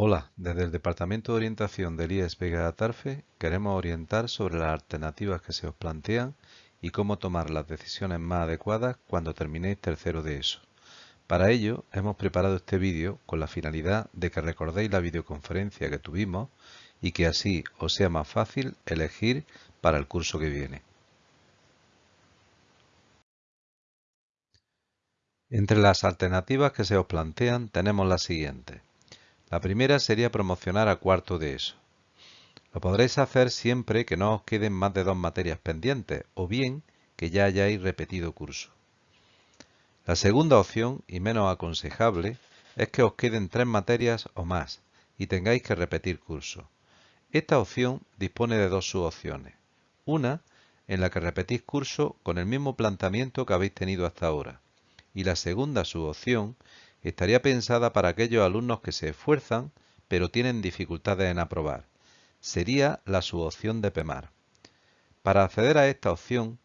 Hola, desde el Departamento de Orientación del IES Vega Tarfe queremos orientar sobre las alternativas que se os plantean y cómo tomar las decisiones más adecuadas cuando terminéis tercero de ESO. Para ello, hemos preparado este vídeo con la finalidad de que recordéis la videoconferencia que tuvimos y que así os sea más fácil elegir para el curso que viene. Entre las alternativas que se os plantean tenemos las siguientes. La primera sería promocionar a cuarto de eso. Lo podréis hacer siempre que no os queden más de dos materias pendientes o bien que ya hayáis repetido curso. La segunda opción, y menos aconsejable, es que os queden tres materias o más y tengáis que repetir curso. Esta opción dispone de dos subopciones. Una, en la que repetís curso con el mismo planteamiento que habéis tenido hasta ahora. Y la segunda subopción estaría pensada para aquellos alumnos que se esfuerzan pero tienen dificultades en aprobar. Sería la subopción de PEMAR. Para acceder a esta opción,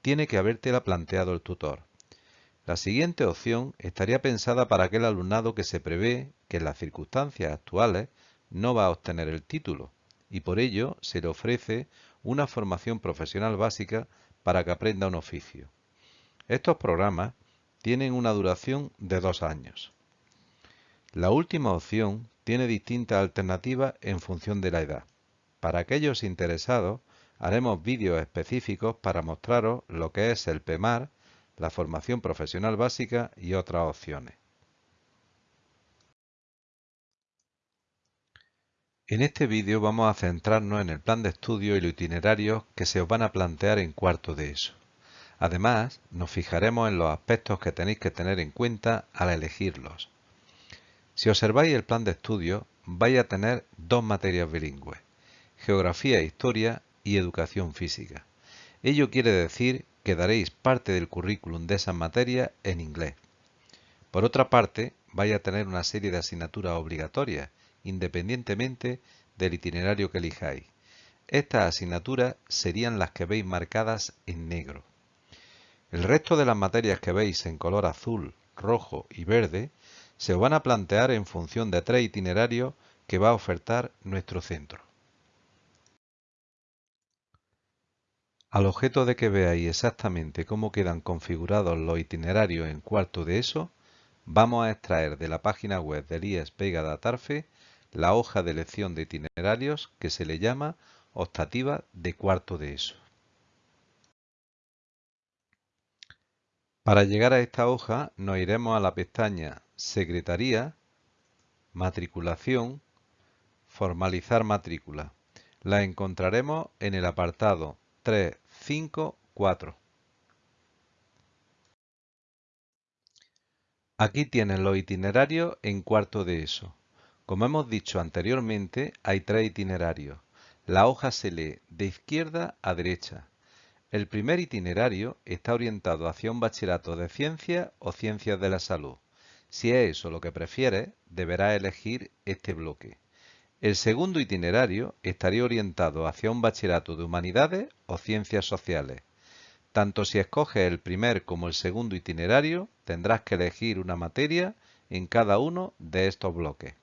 tiene que habértela planteado el tutor. La siguiente opción estaría pensada para aquel alumnado que se prevé que en las circunstancias actuales no va a obtener el título y por ello se le ofrece una formación profesional básica para que aprenda un oficio. Estos programas tienen una duración de dos años. La última opción tiene distintas alternativas en función de la edad. Para aquellos interesados, haremos vídeos específicos para mostraros lo que es el PEMAR, la formación profesional básica y otras opciones. En este vídeo vamos a centrarnos en el plan de estudio y los itinerarios que se os van a plantear en cuarto de eso. Además, nos fijaremos en los aspectos que tenéis que tener en cuenta al elegirlos. Si observáis el plan de estudio, vais a tener dos materias bilingües, Geografía e Historia y Educación Física. Ello quiere decir que daréis parte del currículum de esas materias en inglés. Por otra parte, vais a tener una serie de asignaturas obligatorias, independientemente del itinerario que elijáis. Estas asignaturas serían las que veis marcadas en negro. El resto de las materias que veis en color azul, rojo y verde se van a plantear en función de tres itinerarios que va a ofertar nuestro centro. Al objeto de que veáis exactamente cómo quedan configurados los itinerarios en cuarto de eso, vamos a extraer de la página web del IES Vega de Atarfe la hoja de elección de itinerarios que se le llama optativa de cuarto de eso. Para llegar a esta hoja nos iremos a la pestaña Secretaría, Matriculación, Formalizar matrícula. La encontraremos en el apartado 354. Aquí tienen los itinerarios en cuarto de eso. Como hemos dicho anteriormente, hay tres itinerarios. La hoja se lee de izquierda a derecha. El primer itinerario está orientado hacia un bachillerato de ciencias o ciencias de la salud. Si es eso lo que prefieres, deberás elegir este bloque. El segundo itinerario estaría orientado hacia un bachillerato de humanidades o ciencias sociales. Tanto si escoges el primer como el segundo itinerario, tendrás que elegir una materia en cada uno de estos bloques.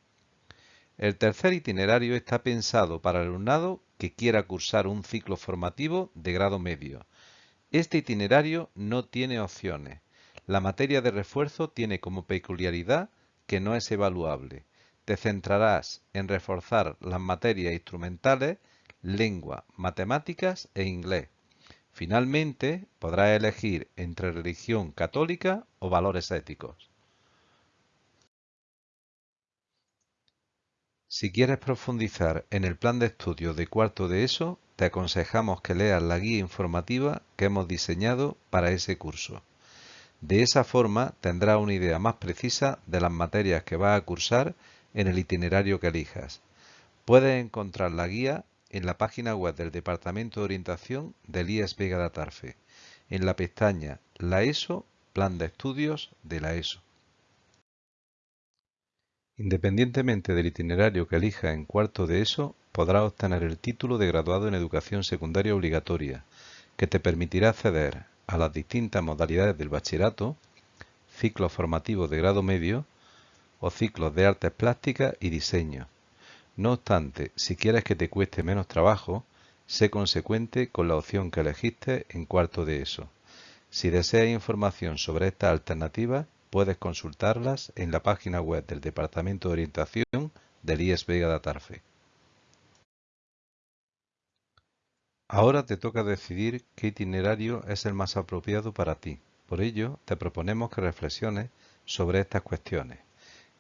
El tercer itinerario está pensado para el alumnado que quiera cursar un ciclo formativo de grado medio. Este itinerario no tiene opciones. La materia de refuerzo tiene como peculiaridad que no es evaluable. Te centrarás en reforzar las materias instrumentales, lengua, matemáticas e inglés. Finalmente, podrás elegir entre religión católica o valores éticos. Si quieres profundizar en el plan de estudio de cuarto de ESO, te aconsejamos que leas la guía informativa que hemos diseñado para ese curso. De esa forma tendrás una idea más precisa de las materias que vas a cursar en el itinerario que elijas. Puedes encontrar la guía en la página web del Departamento de Orientación del IES Vega de Atarfe, en la pestaña La ESO, Plan de Estudios de la ESO. Independientemente del itinerario que elija en cuarto de ESO, podrás obtener el título de graduado en educación secundaria obligatoria, que te permitirá acceder a las distintas modalidades del bachillerato, ciclos formativos de grado medio o ciclos de artes plásticas y diseño. No obstante, si quieres que te cueste menos trabajo, sé consecuente con la opción que elegiste en cuarto de eso. Si deseas información sobre estas alternativas, puedes consultarlas en la página web del Departamento de Orientación del IES Vega de Atarfe. Ahora te toca decidir qué itinerario es el más apropiado para ti. Por ello, te proponemos que reflexiones sobre estas cuestiones.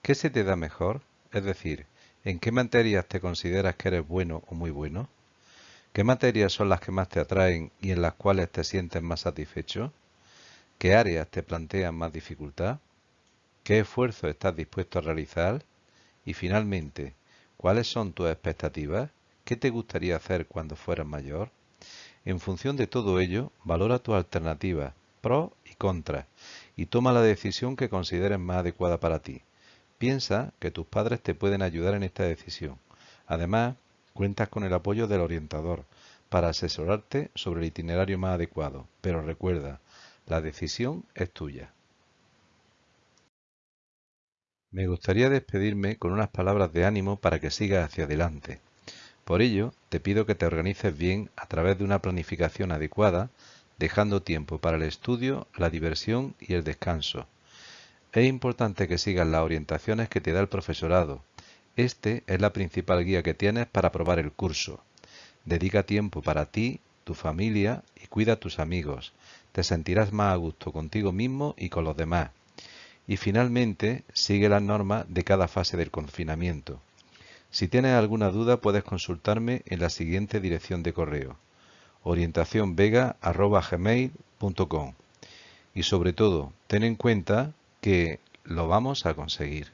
¿Qué se te da mejor? Es decir, ¿en qué materias te consideras que eres bueno o muy bueno? ¿Qué materias son las que más te atraen y en las cuales te sientes más satisfecho? ¿Qué áreas te plantean más dificultad? ¿Qué esfuerzo estás dispuesto a realizar? Y finalmente, ¿cuáles son tus expectativas? ¿Qué te gustaría hacer cuando fueras mayor? En función de todo ello, valora tus alternativas, pros y contras, y toma la decisión que consideres más adecuada para ti. Piensa que tus padres te pueden ayudar en esta decisión. Además, cuentas con el apoyo del orientador para asesorarte sobre el itinerario más adecuado, pero recuerda, la decisión es tuya. Me gustaría despedirme con unas palabras de ánimo para que sigas hacia adelante. Por ello, te pido que te organices bien a través de una planificación adecuada, dejando tiempo para el estudio, la diversión y el descanso. Es importante que sigas las orientaciones que te da el profesorado. Este es la principal guía que tienes para aprobar el curso. Dedica tiempo para ti, tu familia cuida a tus amigos. Te sentirás más a gusto contigo mismo y con los demás. Y finalmente, sigue las normas de cada fase del confinamiento. Si tienes alguna duda puedes consultarme en la siguiente dirección de correo orientacionvega.gmail.com y sobre todo ten en cuenta que lo vamos a conseguir.